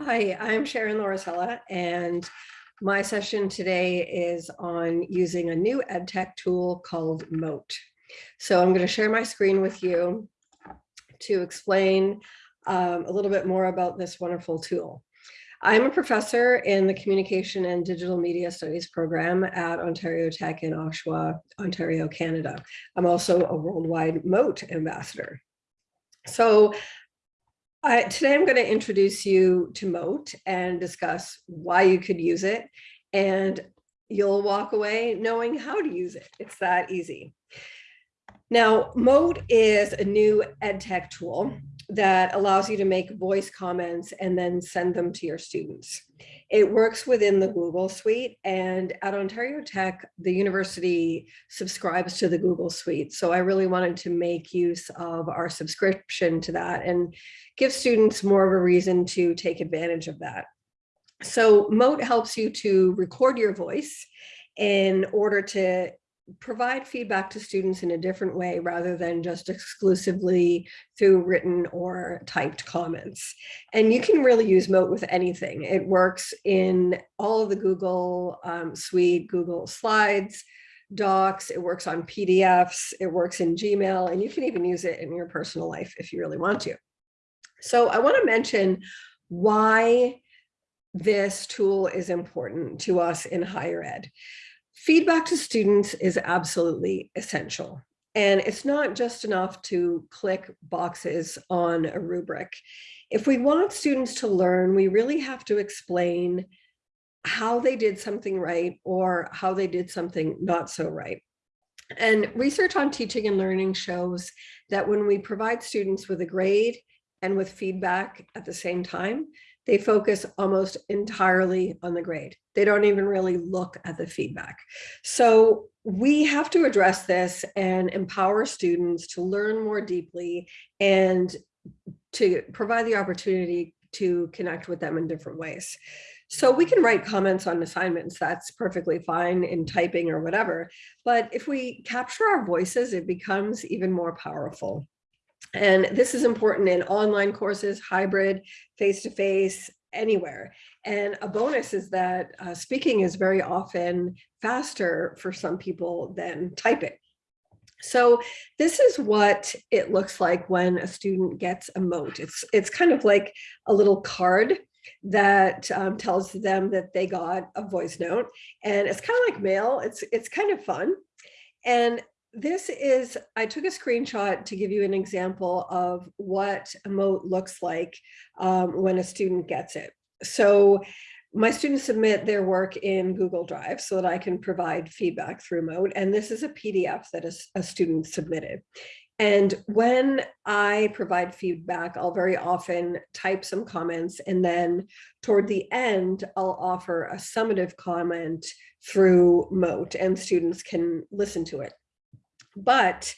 Hi, I'm Sharon Lauricella, and my session today is on using a new ed tech tool called Mote. So I'm going to share my screen with you to explain um, a little bit more about this wonderful tool. I'm a professor in the Communication and Digital Media Studies program at Ontario Tech in Oshawa, Ontario, Canada. I'm also a worldwide Mote ambassador. So I, today I'm going to introduce you to Mote and discuss why you could use it and you'll walk away knowing how to use it. It's that easy. Now, Mote is a new ed tech tool that allows you to make voice comments and then send them to your students. It works within the Google Suite and at Ontario Tech, the university subscribes to the Google Suite. So I really wanted to make use of our subscription to that and give students more of a reason to take advantage of that. So Mote helps you to record your voice in order to provide feedback to students in a different way rather than just exclusively through written or typed comments. And you can really use Mote with anything. It works in all of the Google um, Suite, Google Slides, Docs, it works on PDFs, it works in Gmail, and you can even use it in your personal life if you really want to. So I want to mention why this tool is important to us in higher ed. Feedback to students is absolutely essential. And it's not just enough to click boxes on a rubric. If we want students to learn, we really have to explain how they did something right or how they did something not so right. And research on teaching and learning shows that when we provide students with a grade and with feedback at the same time, they focus almost entirely on the grade. They don't even really look at the feedback. So we have to address this and empower students to learn more deeply and to provide the opportunity to connect with them in different ways. So we can write comments on assignments, that's perfectly fine in typing or whatever. But if we capture our voices, it becomes even more powerful. And this is important in online courses, hybrid, face-to-face, -face, anywhere. And a bonus is that uh, speaking is very often faster for some people than typing. So this is what it looks like when a student gets a mote. It's, it's kind of like a little card that um, tells them that they got a voice note and it's kind of like mail. It's, it's kind of fun. And this is, I took a screenshot to give you an example of what a mote looks like um, when a student gets it. So my students submit their work in Google Drive so that I can provide feedback through Mote. And this is a PDF that a, a student submitted. And when I provide feedback, I'll very often type some comments and then toward the end, I'll offer a summative comment through Mote and students can listen to it. But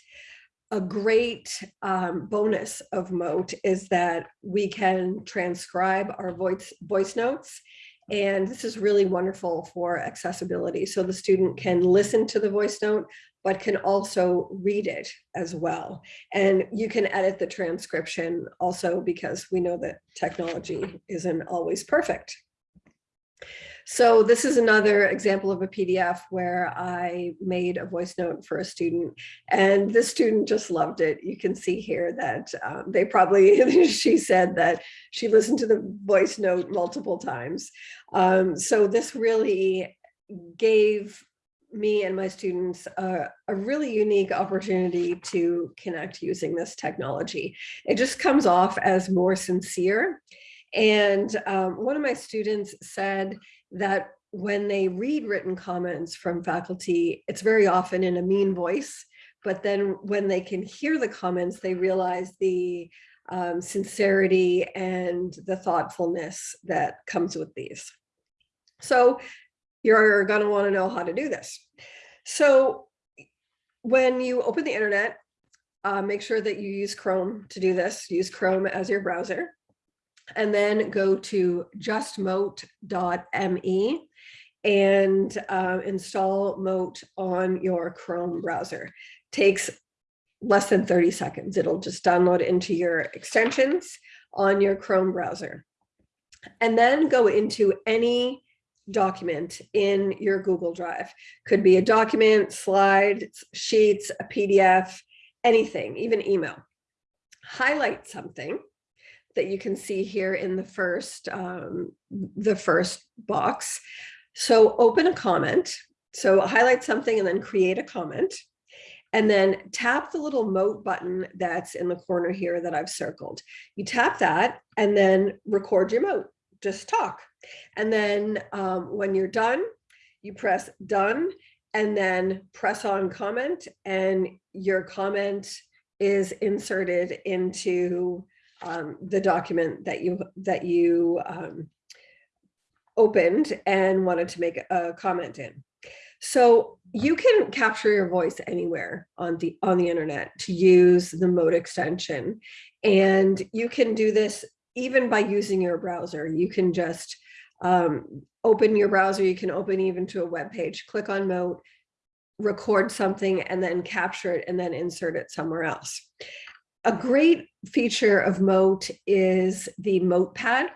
a great um, bonus of Mote is that we can transcribe our voice, voice notes. And this is really wonderful for accessibility. So the student can listen to the voice note, but can also read it as well. And you can edit the transcription also because we know that technology isn't always perfect. So this is another example of a PDF where I made a voice note for a student and this student just loved it. You can see here that um, they probably, she said that she listened to the voice note multiple times. Um, so this really gave me and my students a, really unique opportunity to connect using this technology. It just comes off as more sincere. And um, one of my students said, that when they read written comments from faculty, it's very often in a mean voice, but then when they can hear the comments, they realize the um, sincerity and the thoughtfulness that comes with these. So you're gonna wanna know how to do this. So when you open the internet, uh, make sure that you use Chrome to do this. Use Chrome as your browser and then go to justmote.me and uh, install Mote on your Chrome browser. Takes less than 30 seconds. It'll just download into your extensions on your Chrome browser. and then go into any document in your Google Drive. Could be a document, slides, sheets, a PDF, anything, even email. Highlight something that you can see here in the first um, the first box. So open a comment. So highlight something and then create a comment. And then tap the little mote button that's in the corner here that I've circled. You tap that and then record your mote, just talk. And then um, when you're done, you press done and then press on comment and your comment is inserted into um, the document that you that you um, opened and wanted to make a comment in. So you can capture your voice anywhere on the on the internet to use the Mote extension. And you can do this even by using your browser. You can just um, open your browser, you can open even to a web page, click on Mote, record something and then capture it and then insert it somewhere else. A great feature of Mote is the Mote pad.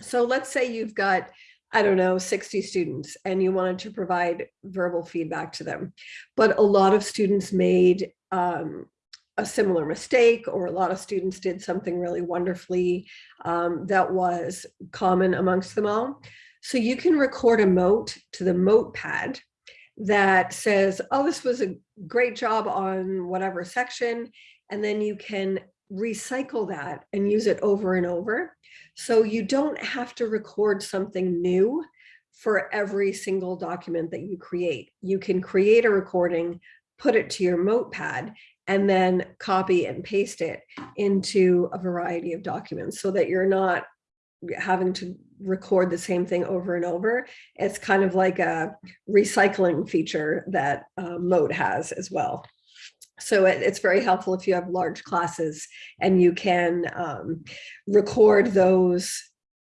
So let's say you've got I don't know, 60 students and you wanted to provide verbal feedback to them. But a lot of students made um, a similar mistake or a lot of students did something really wonderfully um, that was common amongst them all. So you can record a mote to the mote pad that says, oh, this was a great job on whatever section. And then you can recycle that and use it over and over. So you don't have to record something new for every single document that you create. You can create a recording, put it to your Motepad, and then copy and paste it into a variety of documents so that you're not having to record the same thing over and over. It's kind of like a recycling feature that uh, Mote has as well. So it, it's very helpful if you have large classes and you can um, record those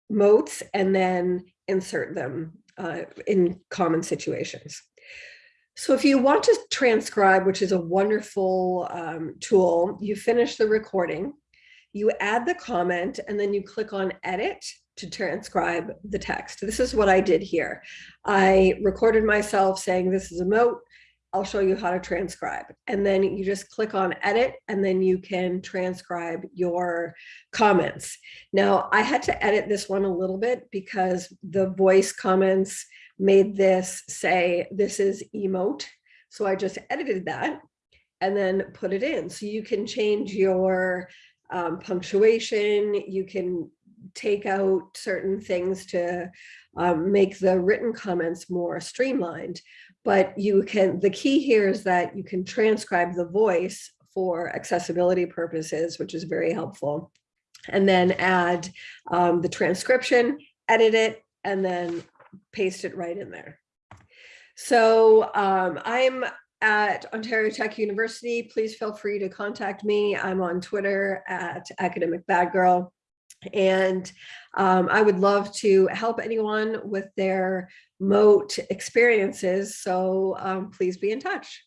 motes and then insert them uh, in common situations. So if you want to transcribe, which is a wonderful um, tool, you finish the recording, you add the comment, and then you click on edit to transcribe the text. This is what I did here. I recorded myself saying this is a mote. I'll show you how to transcribe. And then you just click on edit and then you can transcribe your comments. Now I had to edit this one a little bit because the voice comments made this say, this is emote. So I just edited that and then put it in. So you can change your um, punctuation, you can take out certain things to um, make the written comments more streamlined but you can, the key here is that you can transcribe the voice for accessibility purposes, which is very helpful. And then add um, the transcription, edit it, and then paste it right in there. So um, I'm at Ontario Tech University. Please feel free to contact me. I'm on Twitter at Academic Bad Girl. And um, I would love to help anyone with their mote experiences. So um, please be in touch.